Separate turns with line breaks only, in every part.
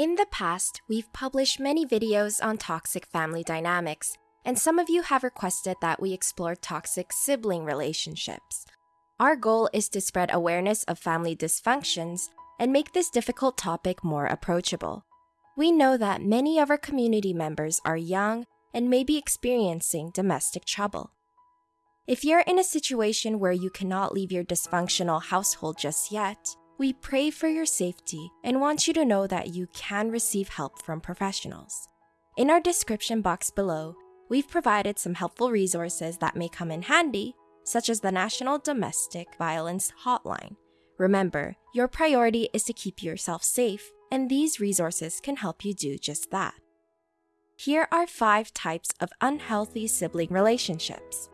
In the past, we've published many videos on toxic family dynamics, and some of you have requested that we explore toxic sibling relationships. Our goal is to spread awareness of family dysfunctions and make this difficult topic more approachable. We know that many of our community members are young and may be experiencing domestic trouble. If you're in a situation where you cannot leave your dysfunctional household just yet, we pray for your safety and want you to know that you can receive help from professionals. In our description box below, we've provided some helpful resources that may come in handy, such as the National Domestic Violence Hotline. Remember, your priority is to keep yourself safe, and these resources can help you do just that. Here are five types of unhealthy sibling relationships.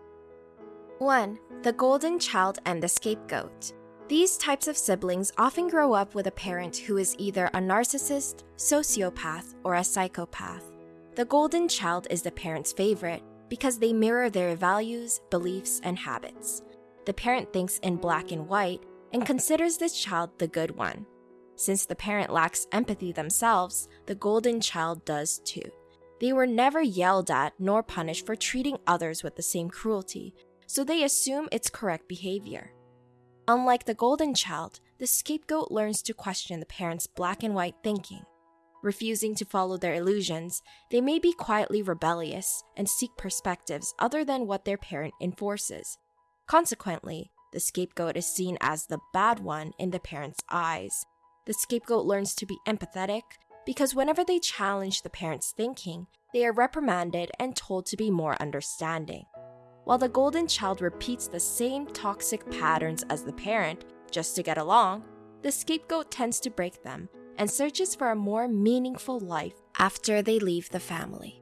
1. The golden child and the scapegoat. These types of siblings often grow up with a parent who is either a narcissist, sociopath, or a psychopath. The golden child is the parent's favorite because they mirror their values, beliefs, and habits. The parent thinks in black and white and considers this child the good one. Since the parent lacks empathy themselves, the golden child does too. They were never yelled at nor punished for treating others with the same cruelty, so they assume it's correct behavior. Unlike the golden child, the scapegoat learns to question the parent's black and white thinking. Refusing to follow their illusions, they may be quietly rebellious and seek perspectives other than what their parent enforces. Consequently, the scapegoat is seen as the bad one in the parent's eyes. The scapegoat learns to be empathetic because whenever they challenge the parent's thinking, they are reprimanded and told to be more understanding. While the golden child repeats the same toxic patterns as the parent just to get along, the scapegoat tends to break them and searches for a more meaningful life after they leave the family.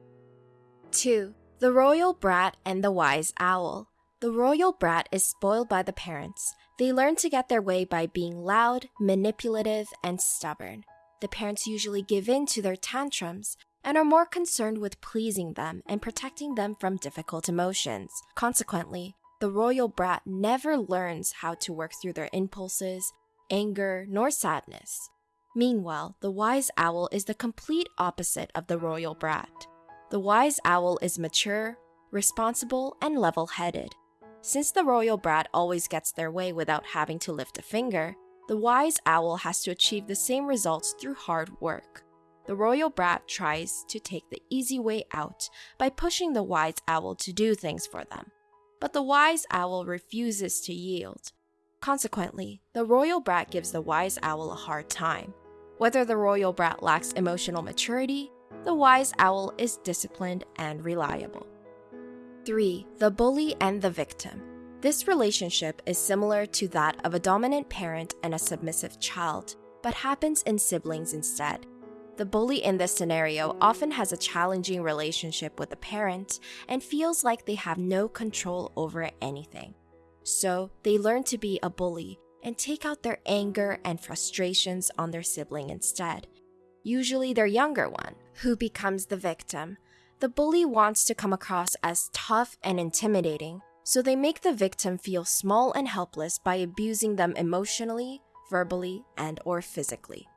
2. The royal brat and the wise owl. The royal brat is spoiled by the parents. They learn to get their way by being loud, manipulative, and stubborn. The parents usually give in to their tantrums and are more concerned with pleasing them and protecting them from difficult emotions. Consequently, the royal brat never learns how to work through their impulses, anger, nor sadness. Meanwhile, the wise owl is the complete opposite of the royal brat. The wise owl is mature, responsible, and level headed. Since the royal brat always gets their way without having to lift a finger, the wise owl has to achieve the same results through hard work the royal brat tries to take the easy way out by pushing the wise owl to do things for them. But the wise owl refuses to yield. Consequently, the royal brat gives the wise owl a hard time. Whether the royal brat lacks emotional maturity, the wise owl is disciplined and reliable. 3. The bully and the victim. This relationship is similar to that of a dominant parent and a submissive child, but happens in siblings instead. The bully in this scenario often has a challenging relationship with the parent and feels like they have no control over anything. So, they learn to be a bully and take out their anger and frustrations on their sibling instead, usually their younger one, who becomes the victim. The bully wants to come across as tough and intimidating, so they make the victim feel small and helpless by abusing them emotionally, verbally, and or physically.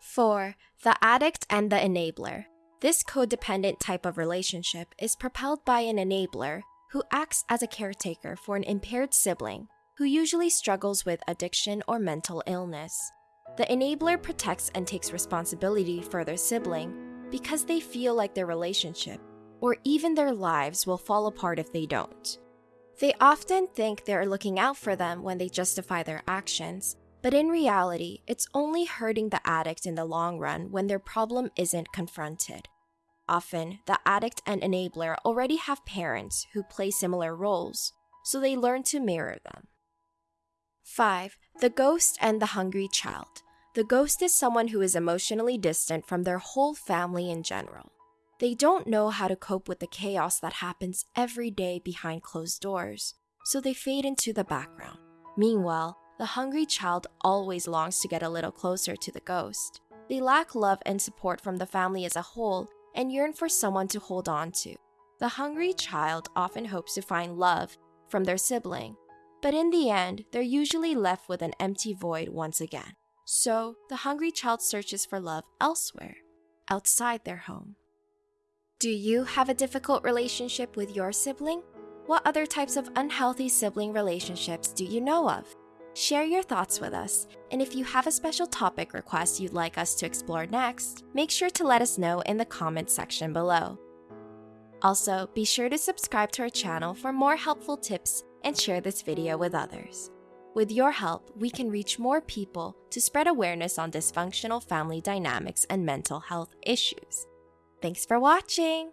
4. The addict and the enabler. This codependent type of relationship is propelled by an enabler who acts as a caretaker for an impaired sibling who usually struggles with addiction or mental illness. The enabler protects and takes responsibility for their sibling because they feel like their relationship or even their lives will fall apart if they don't. They often think they're looking out for them when they justify their actions, but in reality, it's only hurting the addict in the long run when their problem isn't confronted. Often, the addict and enabler already have parents who play similar roles, so they learn to mirror them. 5. The ghost and the hungry child. The ghost is someone who is emotionally distant from their whole family in general. They don't know how to cope with the chaos that happens every day behind closed doors, so they fade into the background. Meanwhile, the hungry child always longs to get a little closer to the ghost. They lack love and support from the family as a whole and yearn for someone to hold on to. The hungry child often hopes to find love from their sibling, but in the end, they're usually left with an empty void once again. So, the hungry child searches for love elsewhere, outside their home. Do you have a difficult relationship with your sibling? What other types of unhealthy sibling relationships do you know of? Share your thoughts with us, and if you have a special topic request you'd like us to explore next, make sure to let us know in the comments section below. Also, be sure to subscribe to our channel for more helpful tips and share this video with others. With your help, we can reach more people to spread awareness on dysfunctional family dynamics and mental health issues. Thanks for watching!